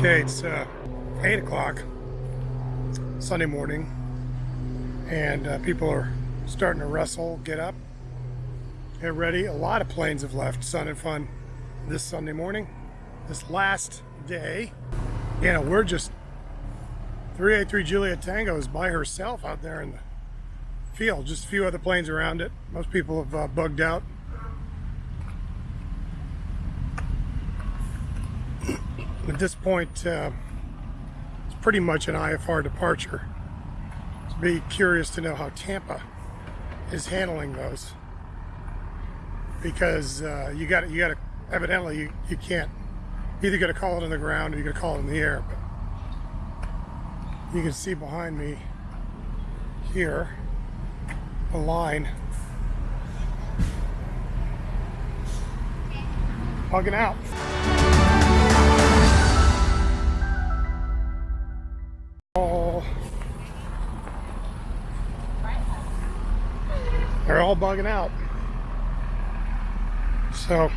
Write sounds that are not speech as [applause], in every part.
Okay, it's uh, 8 o'clock Sunday morning, and uh, people are starting to wrestle, get up, get ready. A lot of planes have left Sun and Fun this Sunday morning, this last day. You know, we're just 383 Juliet Tango is by herself out there in the field, just a few other planes around it. Most people have uh, bugged out. At this point, uh, it's pretty much an IFR departure. So be curious to know how Tampa is handling those because uh, you got you got to evidently you, you can't either got to call it on the ground or you got to call it in the air. But you can see behind me here a line hugging out. All bugging out. So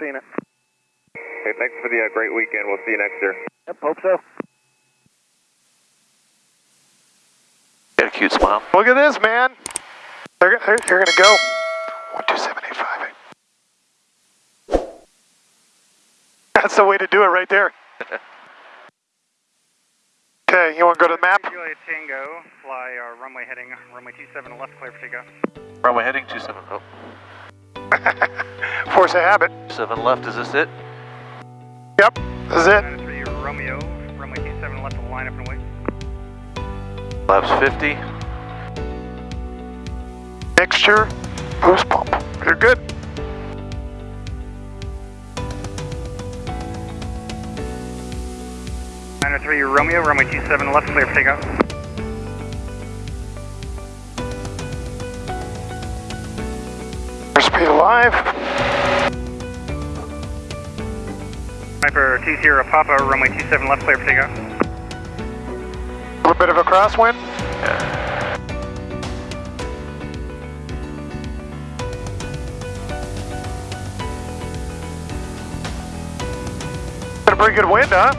seeing it. Okay, thanks for the uh, great weekend. We'll see you next year. Yep, hope so. Got a cute smile. Look at this, man. They're, they're, they're gonna go. One, two, seven, eight, five, eight. [laughs] That's the way to do it right there. [laughs] Okay, you want to go to the map? Juliet Tango, fly our runway heading runway 27 left, clear for takeoff. Runway heading 27. Oh, [laughs] Force a habit. 7 left. Is this it? Yep, this is it. 93 Romeo, runway 27 left, line up and wait. Laps 50. Mixture, boost pump. You're good. Nine oh three Romeo, runway 27 left, clear for takeoff. Speed alive. Sniper T0 Papa, runway 27 left, clear for takeoff. A little bit of a crosswind. Yeah. Got a pretty good wind, huh?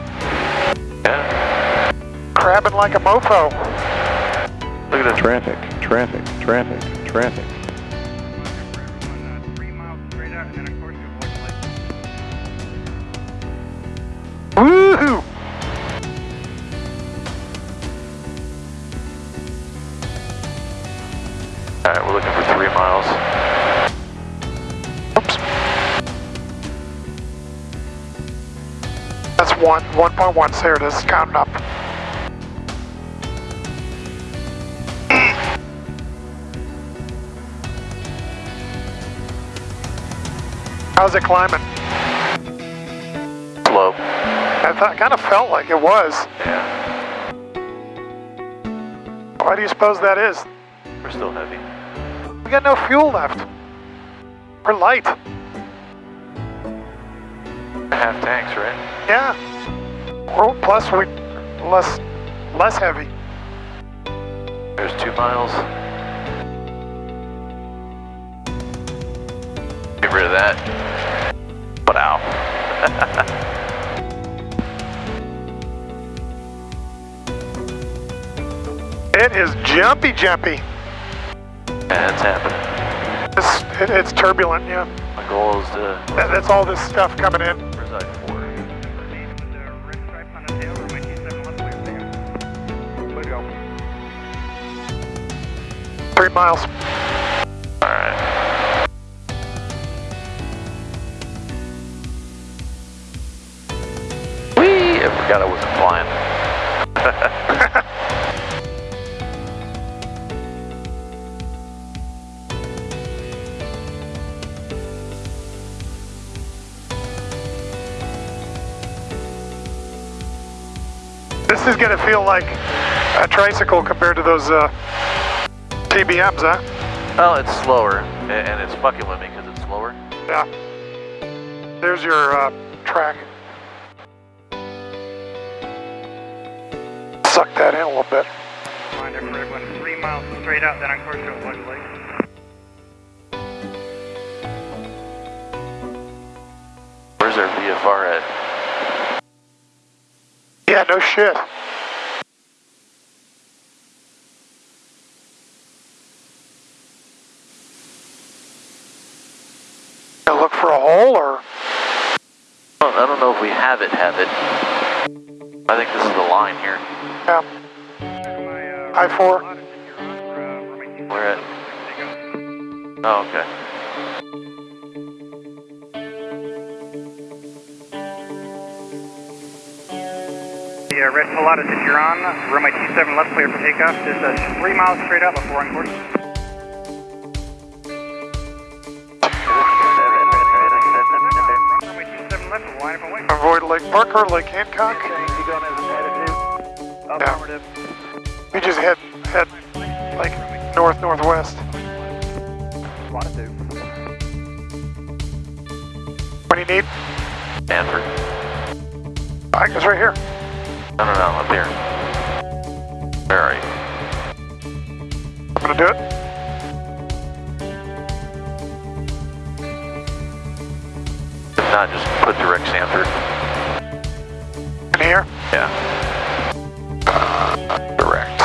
Yeah. Crabbing like a mofo. Look at the Traffic, traffic, traffic, traffic. 1, 1.1, there it is, counting up. How's it climbing? Slow. I thought, kind of felt like it was. Yeah. Why do you suppose that is? We're still heavy. We got no fuel left. We're light. Half tanks, right? Yeah. Well, plus we less less heavy. There's 2 miles. Get rid of that. But ow. [laughs] It is jumpy, jumpy. Yeah, it's happening. It's, it, it's turbulent. Yeah. My goal is to. That, that's all this stuff coming in. 100 miles. Whee! I forgot I wasn't flying. this is going to feel like a tricycle compared to those uh TBMs, huh? Well, it's slower, and it's fucking with me because it's slower. Yeah. There's your uh, track. Suck that in a little bit. Reminder for everyone, three miles straight out, then on course to Lodge Lake. Where's our VFR at? Yeah, no shit. For a hole or I don't, know if we have it, have it. I think this is the line here. yeah, uh, I-4. lot of Huron for, uh, Roman Where at? Take Oh, okay. The uh, red Pilatus to Huron, runway 27 left clear for takeoff. Just uh, three miles straight up, before on course. Runway avoid Lake Parker, Lake Hancock. Affirmative. We just head head like north northwest. What do you need? Sanford. I guess right here. No, no, no, up here. Where are you? I'm gonna do it. Not, just put direct Sanford. In here. Yeah. Direct.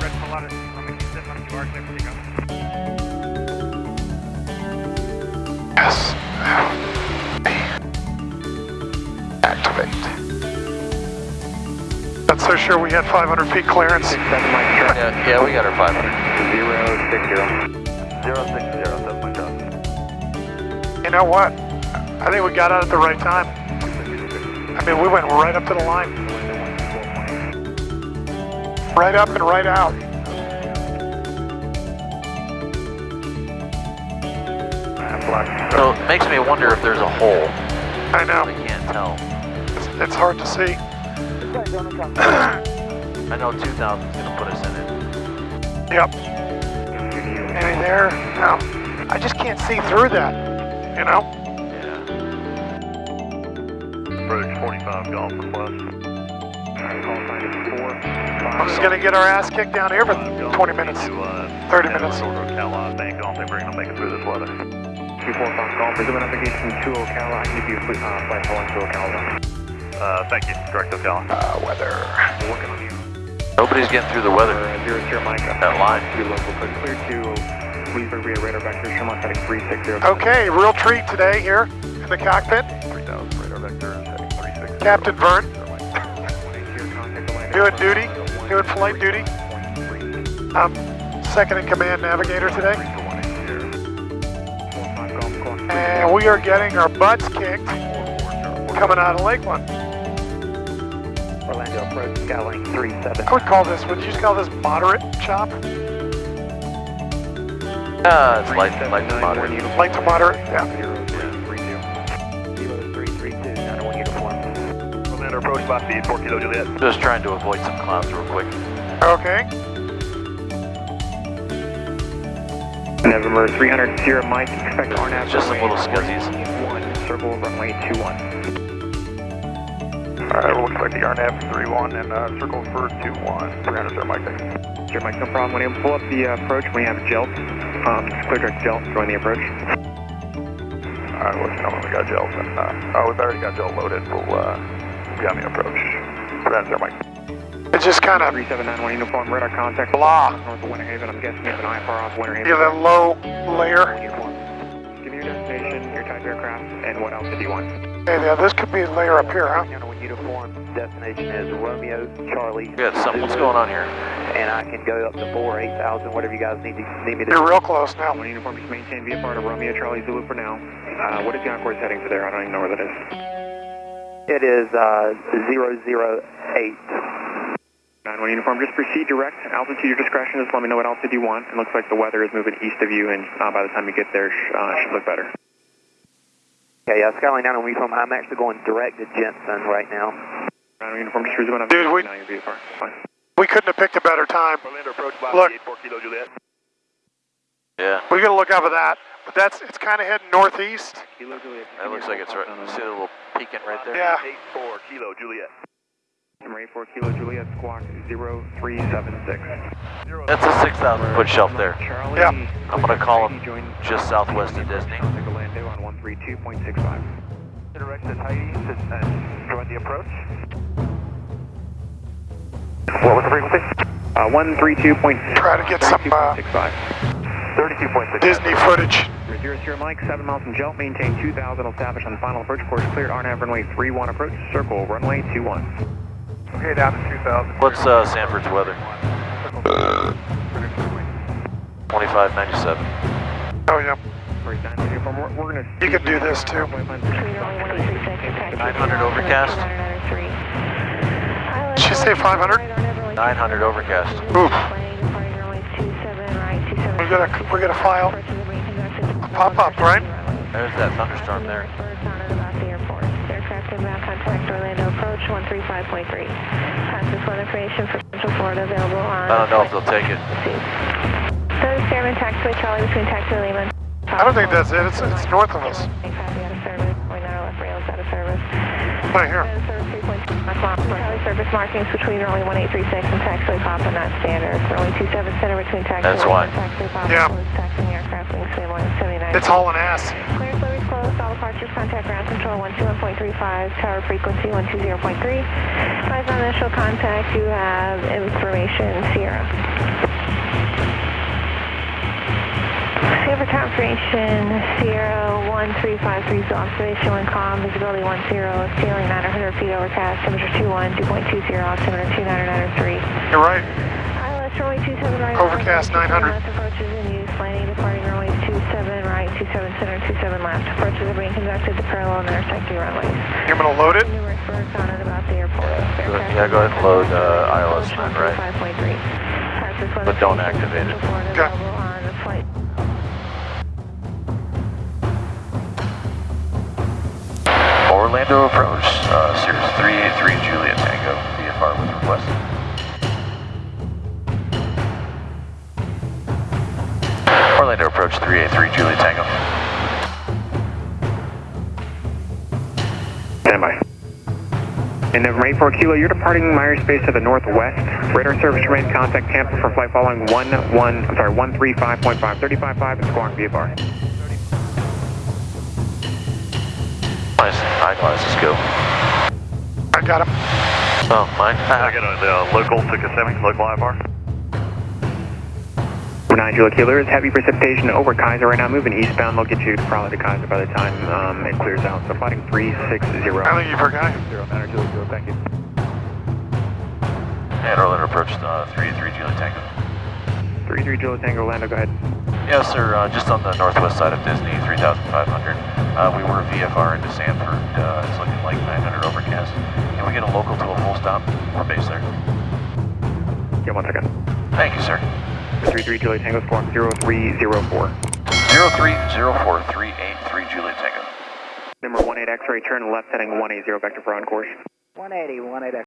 Red Pilatus, runway 27 left, you are clear for takeoff. Yes. Activate. Not so sure we had 500 feet clearance. Yeah, yeah, we got our 500. You know what? I think we got out at the right time. I mean, we went right up to the line. Right up and right out. So it makes me wonder if there's a hole. I know. I can't tell. It's, it's hard to see. I know 2000 is gonna put us in it. Yep. Any there? No. I just can't see through that. You know? Approach 45 Golf Request. I'm just gonna get our ass kicked down here for 20 minutes. 30 minutes. Ocala, Bank, I don't think we're gonna make it through this weather. 245 Golf, resume navigation to Ocala. I can give you a quick uh, flight following to Ocala. Uh, thank you, direct Ocala. Uh, weather. Working on you. Nobody's getting through the weather. Uh, zero zero Mike. That line. Your local code clear to Leesburg via radar vector. Sherman heading 360. Okay, real treat today here in the cockpit. Captain Vern doing duty, doing flight duty. I'm second in command navigator today. And we are getting our butts kicked coming out of Lakeland. Orlando approach Skyline 37. I would call this, would you just call this moderate chop? Uh, it's light, light to moderate. Light to moderate, yeah. Approach by speed, 4 Kilo Juliet. Just trying to avoid some clouds real quick. Okay. November 300 Sierra Mike. Expect RNAV. Just some little scuzzies. 1, circle runway 21. Alright, we'll expect the RNAV 31 and uh, circle for 2-1. 300 Sierra Mike, thanks. Sierra Mike, no problem. When you pull up the uh, approach, when you have gel, um, just clear direct gel, join the approach. Alright, we'll let you know when we got gels and, uh, oh, we've already got gel loaded. We'll, uh, be on the approach. 300 Sierra Mike. It's just kind of 3791 uniform radar contact. Blah. North of Winter Haven. I'm guessing you have an IFR off Winter Haven. give a low layer. Uniform. Give me your destination, your type aircraft, and what else did you want? Hey, yeah, this could be a layer up here, huh? Uniform. Destination is Romeo Charlie. We something. What's going on here? And I can go up to 4, 8,000, whatever you guys need, to, need me to You're real close now. One uniform, just maintain VFR to Romeo Charlie Zulu for now. Uh, what is the Encore's heading for there? I don't even know where that is. It is uh, 008. 91 uniform, just proceed direct. Altitude your discretion. Just let me know what altitude you want. It looks like the weather is moving east of you, and uh, by the time you get there, sh- uh, should look better. Okay, uh, Skyline 9 on uniform. I'm actually going direct to Jensen right now. Ground uniform, just resuming on Dude, we- now your VFR. Fine. We couldn't have picked a better time. Orlando approach by Look. 84 Kilo Juliet. Yeah, We gotta look out for that. But that's it's kind of heading northeast. Kilo Juliet. that looks like it's right. See the little peeking right there? Yeah. 8-4, Kilo Juliet. Number 84 Kilo Juliet, squawk 0376. That's a 6,000 foot shelf there. Charlie. Yeah. I'm gonna call him Join just southwest of Disney. Contact Orlando on 132.65. Direction is Heidi and join the approach. What was the frequency? Uh, 132.65. Try to get some uh, 32.6. Disney footage. Zero zero Mike, 7 miles from Jelt, maintain 2000, establish on the final approach course, cleared RNAV runway 31 approach, circle runway 21. Okay, down to 2000. What's uh, Sanford's weather? 2597. Oh yeah. We're, we're, we're gonna You can do this, too. 900 overcast. Did she say 500? 900 overcast. Ooh. We got a we got a file. Pop up, right? There's that thunderstorm there. Aircraft inbound contact Orlando approach 135.3. Pass this weather information for Central Florida available on. I don't know if they'll take it. Those Fairman taxiway Charlie between taxi Lehman. I don't think that's it. It's it's north of us. Copy out of service. Point out left rails out of service. Right here. Out of service 3.2 o'clock. Charlie service markings between runway 1836 and taxiway Papa not standard. Runway 27 center between taxiway That's why. and taxiway Papa. Yeah. closed Taxiing aircraft wingspan 179. It's hauling ass. Clear fluid closed. All departures contact ground control 121.35. Tower frequency 120.3. Advise on initial contact. You have information Sierra. Silver Tower Station Sierra 1353 so observation when calm, visibility 10, ceiling 900 feet overcast, temperature 21, 2.20, altimeter 29903. You're right. ILS runway 27 right. Overcast 900. Left approaches in use. Landing departing runway 27 right, 27 center, 27 left. Approaches are being conducted to parallel and intersecting runways. You're gonna load it. Numerous birds on and about the airport. Go- yeah, go ahead and load uh, ILS 9 right. 5.3. But don't activate it. Okay. Orlando approach, uh, Cirrus 383 Juliet Tango, VFR was requested. Orlando approach 383 Juliet Tango. Stand by. And November 84 Kilo, you're departing Myers Space to the northwest. Radar service remain contact Tampa for flight following 1 1, I'm sorry, 135.5, 35.5 and squawk VFR. Nice. Eyeglasses go. I got him. Oh, mine. I got a uh, local to Kissimmee, local IFR. 9 Juliet Kilo, there's heavy precipitation over Kaiser right now, moving eastbound. They'll get you probably to Kaiser by the time um, it clears out. So fighting 360. I think you forgot. 0, 9 Juliet Kilo, thank you. And Orlando approach uh, 383 Juliet Tango. 33 Juliet Tango, Orlando, go ahead. Yes, sir. Uh, just on the northwest side of Disney, 3,500. Uh, we were VFR into Sanford. Uh, it's looking like 900 overcast. Can we get a local to a full stop? We're based there. Yeah, one second. Thank you, sir. 33 Juliet Tango, squawk 0304. 0304383 Juliet Tango. Number 18 X-ray, turn left heading 180, vector for on course. 180, 180.